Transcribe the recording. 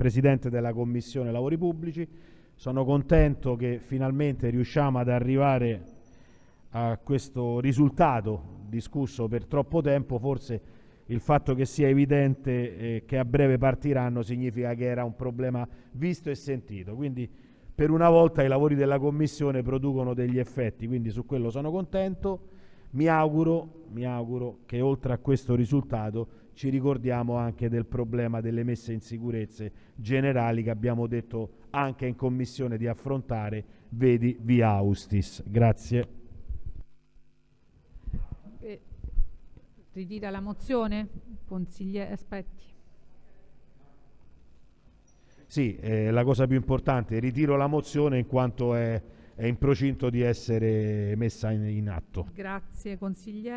Presidente della Commissione Lavori Pubblici. Sono contento che finalmente riusciamo ad arrivare a questo risultato discusso per troppo tempo. Forse il fatto che sia evidente eh, che a breve partiranno significa che era un problema visto e sentito. Quindi per una volta i lavori della Commissione producono degli effetti, quindi su quello sono contento. Mi auguro, mi auguro che oltre a questo risultato ci ricordiamo anche del problema delle messe in sicurezza generali che abbiamo detto anche in Commissione di affrontare, vedi via Austis. Grazie. Eh, ritira la mozione? Consigliere, aspetti. Sì, eh, la cosa più importante, ritiro la mozione in quanto è, è in procinto di essere messa in, in atto. Grazie consigliere.